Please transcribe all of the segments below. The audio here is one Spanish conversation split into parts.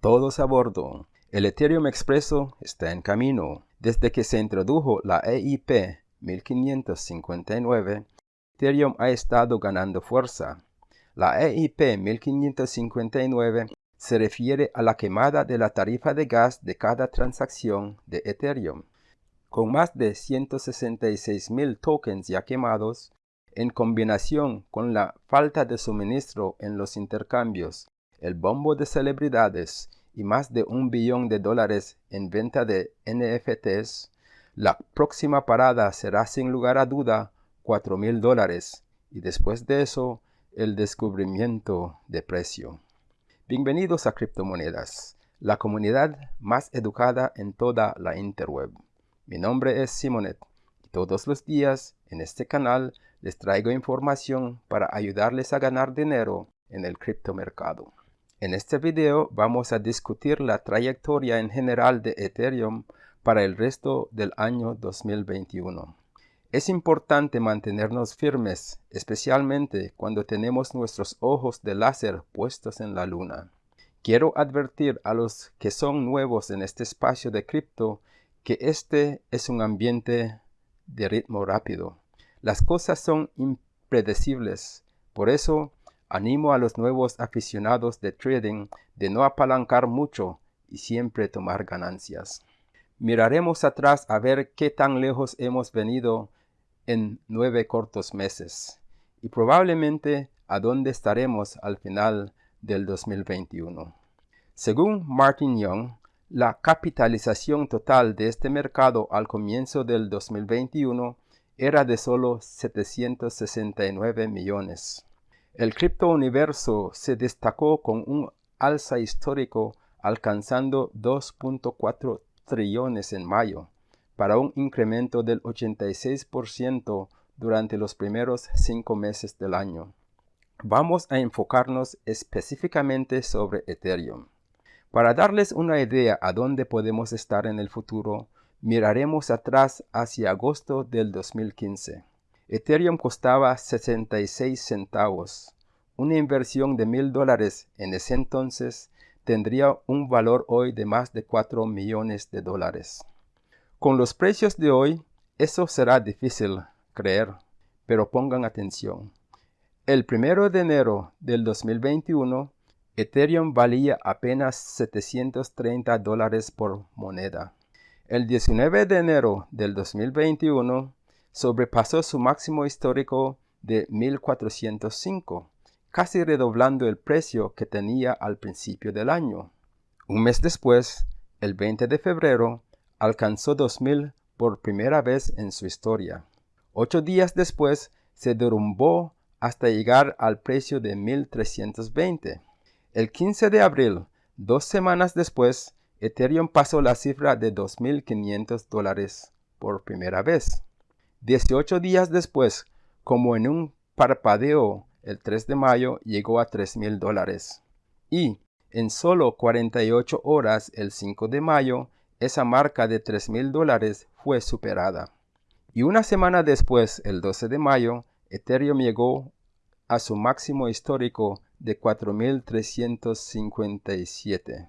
Todos a bordo. El Ethereum Expreso está en camino. Desde que se introdujo la EIP 1559, Ethereum ha estado ganando fuerza. La EIP 1559 se refiere a la quemada de la tarifa de gas de cada transacción de Ethereum. Con más de 166.000 tokens ya quemados, en combinación con la falta de suministro en los intercambios, el bombo de celebridades y más de un billón de dólares en venta de NFTs, la próxima parada será sin lugar a duda 4 mil dólares y después de eso el descubrimiento de precio. Bienvenidos a Criptomonedas, la comunidad más educada en toda la interweb. Mi nombre es Simonet y todos los días en este canal les traigo información para ayudarles a ganar dinero en el criptomercado. En este video vamos a discutir la trayectoria en general de Ethereum para el resto del año 2021. Es importante mantenernos firmes, especialmente cuando tenemos nuestros ojos de láser puestos en la luna. Quiero advertir a los que son nuevos en este espacio de cripto que este es un ambiente de ritmo rápido. Las cosas son impredecibles, por eso animo a los nuevos aficionados de trading de no apalancar mucho y siempre tomar ganancias. Miraremos atrás a ver qué tan lejos hemos venido en nueve cortos meses y probablemente a dónde estaremos al final del 2021. Según Martin Young, la capitalización total de este mercado al comienzo del 2021 era de solo 769 millones. El criptouniverso se destacó con un alza histórico alcanzando 2.4 trillones en mayo, para un incremento del 86% durante los primeros cinco meses del año. Vamos a enfocarnos específicamente sobre Ethereum. Para darles una idea a dónde podemos estar en el futuro, miraremos atrás hacia agosto del 2015. Ethereum costaba 66 centavos. Una inversión de mil dólares en ese entonces tendría un valor hoy de más de 4 millones de dólares. Con los precios de hoy, eso será difícil creer, pero pongan atención. El primero de enero del 2021, Ethereum valía apenas 730 dólares por moneda. El 19 de enero del 2021, sobrepasó su máximo histórico de 1405, casi redoblando el precio que tenía al principio del año. Un mes después, el 20 de febrero, alcanzó 2000 por primera vez en su historia. Ocho días después se derrumbó hasta llegar al precio de 1320. El 15 de abril, dos semanas después, Ethereum pasó la cifra de 2.500 dólares por primera vez. 18 días después, como en un parpadeo, el 3 de mayo llegó a 3.000 dólares. Y en solo 48 horas, el 5 de mayo, esa marca de 3 mil dólares fue superada. Y una semana después, el 12 de mayo, Ethereum llegó a su máximo histórico de 4.357.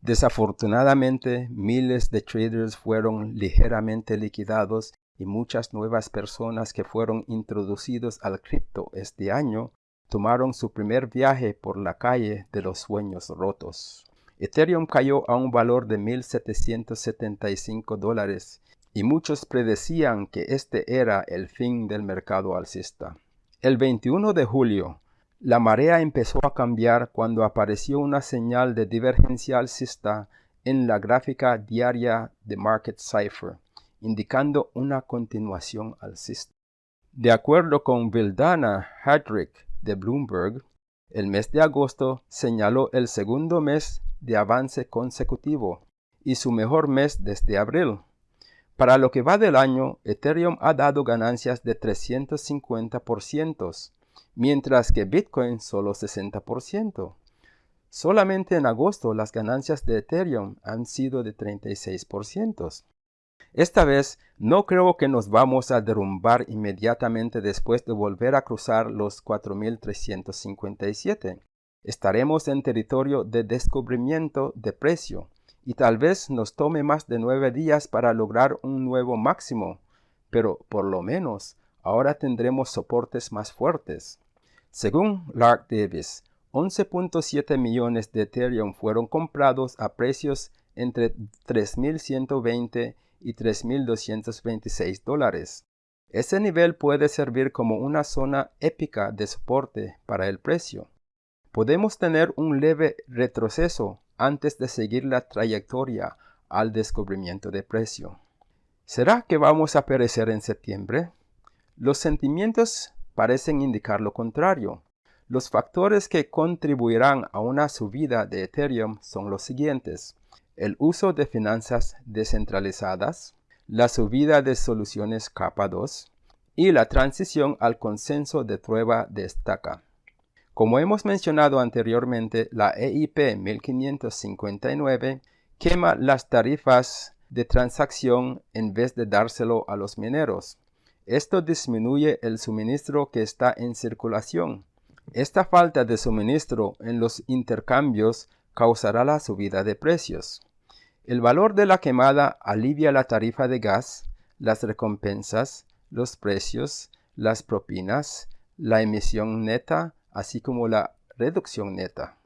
Desafortunadamente, miles de traders fueron ligeramente liquidados y muchas nuevas personas que fueron introducidos al cripto este año tomaron su primer viaje por la calle de los sueños rotos. Ethereum cayó a un valor de 1.775 dólares y muchos predecían que este era el fin del mercado alcista. El 21 de julio, la marea empezó a cambiar cuando apareció una señal de divergencia alcista en la gráfica diaria de Market Cipher, indicando una continuación alcista. De acuerdo con Vildana Hadrick de Bloomberg, el mes de agosto señaló el segundo mes de avance consecutivo y su mejor mes desde abril. Para lo que va del año, Ethereum ha dado ganancias de 350%, mientras que Bitcoin solo 60%. Solamente en agosto las ganancias de Ethereum han sido de 36%. Esta vez no creo que nos vamos a derrumbar inmediatamente después de volver a cruzar los 4357 estaremos en territorio de descubrimiento de precio y tal vez nos tome más de nueve días para lograr un nuevo máximo, pero por lo menos ahora tendremos soportes más fuertes. Según Lark Davis, 11.7 millones de Ethereum fueron comprados a precios entre 3.120 y 3.226 dólares. Ese nivel puede servir como una zona épica de soporte para el precio. Podemos tener un leve retroceso antes de seguir la trayectoria al descubrimiento de precio. ¿Será que vamos a perecer en septiembre? Los sentimientos parecen indicar lo contrario. Los factores que contribuirán a una subida de Ethereum son los siguientes. El uso de finanzas descentralizadas, la subida de soluciones capa 2 y la transición al consenso de prueba de estaca. Como hemos mencionado anteriormente, la EIP 1559 quema las tarifas de transacción en vez de dárselo a los mineros. Esto disminuye el suministro que está en circulación esta falta de suministro en los intercambios causará la subida de precios. El valor de la quemada alivia la tarifa de gas, las recompensas, los precios, las propinas, la emisión neta, así como la reducción neta.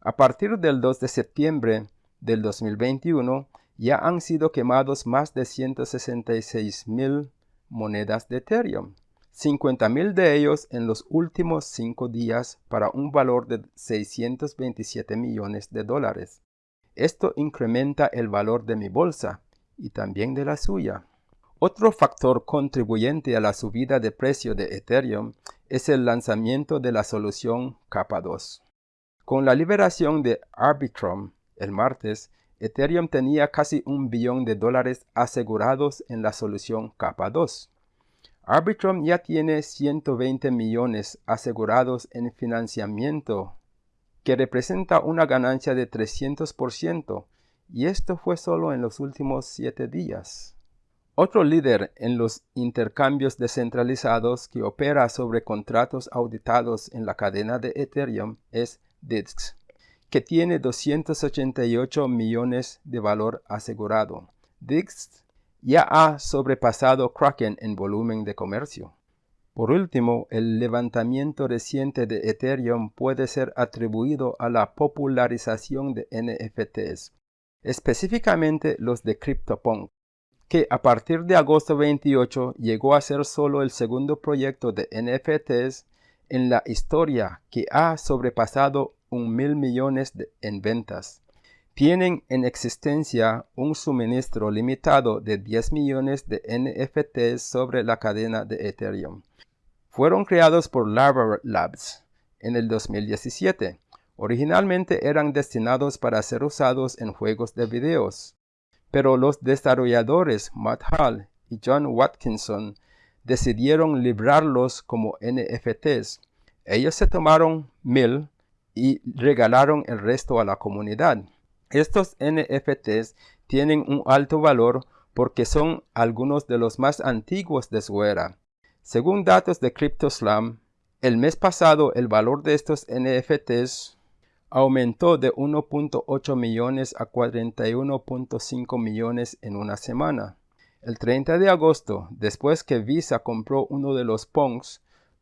A partir del 2 de septiembre del 2021, ya han sido quemados más de 166 mil monedas de Ethereum. 50.000 de ellos en los últimos cinco días para un valor de 627 millones de dólares. Esto incrementa el valor de mi bolsa y también de la suya. Otro factor contribuyente a la subida de precio de Ethereum es el lanzamiento de la solución capa 2. Con la liberación de Arbitrum el martes, Ethereum tenía casi un billón de dólares asegurados en la solución capa 2. Arbitrum ya tiene 120 millones asegurados en financiamiento, que representa una ganancia de 300%, y esto fue solo en los últimos 7 días. Otro líder en los intercambios descentralizados que opera sobre contratos auditados en la cadena de Ethereum es DISC, que tiene 288 millones de valor asegurado. DISC ya ha sobrepasado Kraken en volumen de comercio. Por último, el levantamiento reciente de Ethereum puede ser atribuido a la popularización de NFTs, específicamente los de CryptoPunk, que a partir de agosto 28 llegó a ser solo el segundo proyecto de NFTs en la historia que ha sobrepasado un mil millones en ventas tienen en existencia un suministro limitado de 10 millones de NFTs sobre la cadena de Ethereum. Fueron creados por Lava Labs en el 2017. Originalmente eran destinados para ser usados en juegos de videos, pero los desarrolladores Matt Hall y John Watkinson decidieron librarlos como NFTs. Ellos se tomaron mil y regalaron el resto a la comunidad. Estos NFTs tienen un alto valor porque son algunos de los más antiguos de su era. Según datos de CryptoSlam, el mes pasado el valor de estos NFTs aumentó de 1.8 millones a 41.5 millones en una semana. El 30 de agosto, después que Visa compró uno de los Punks,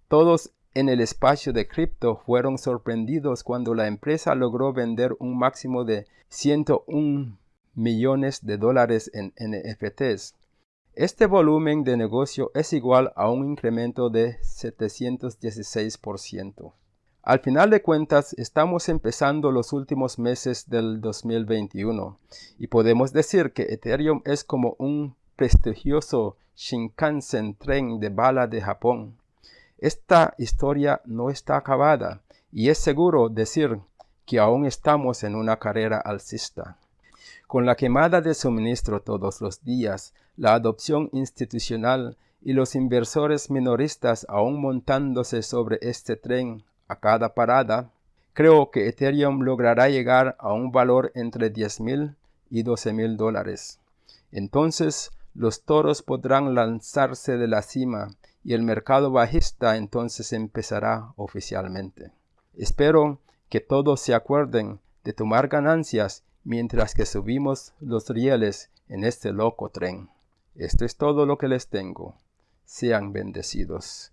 todos en el espacio de cripto fueron sorprendidos cuando la empresa logró vender un máximo de 101 millones de dólares en NFTs. Este volumen de negocio es igual a un incremento de 716%. Al final de cuentas, estamos empezando los últimos meses del 2021 y podemos decir que Ethereum es como un prestigioso Shinkansen tren de bala de Japón esta historia no está acabada y es seguro decir que aún estamos en una carrera alcista. Con la quemada de suministro todos los días, la adopción institucional y los inversores minoristas aún montándose sobre este tren a cada parada, creo que Ethereum logrará llegar a un valor entre 10 mil y 12 mil dólares. Entonces los toros podrán lanzarse de la cima y el mercado bajista entonces empezará oficialmente. Espero que todos se acuerden de tomar ganancias mientras que subimos los rieles en este loco tren. Esto es todo lo que les tengo. Sean bendecidos.